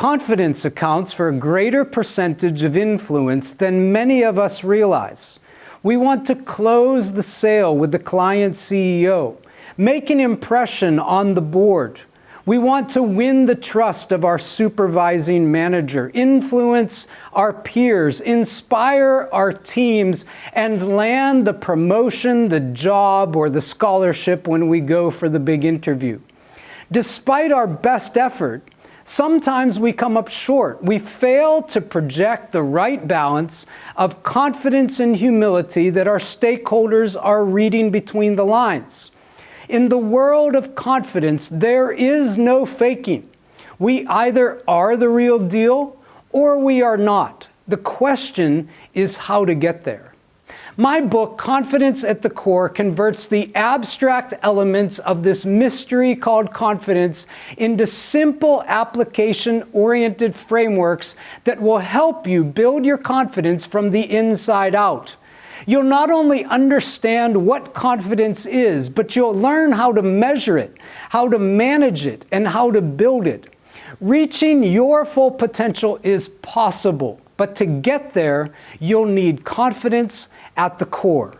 Confidence accounts for a greater percentage of influence than many of us realize. We want to close the sale with the client CEO, make an impression on the board. We want to win the trust of our supervising manager, influence our peers, inspire our teams, and land the promotion, the job, or the scholarship when we go for the big interview. Despite our best effort, sometimes we come up short. We fail to project the right balance of confidence and humility that our stakeholders are reading between the lines. In the world of confidence, there is no faking. We either are the real deal or we are not. The question is how to get there. My book, Confidence at the Core, converts the abstract elements of this mystery called confidence into simple application-oriented frameworks that will help you build your confidence from the inside out. You'll not only understand what confidence is, but you'll learn how to measure it, how to manage it, and how to build it. Reaching your full potential is possible, but to get there, you'll need confidence at the core.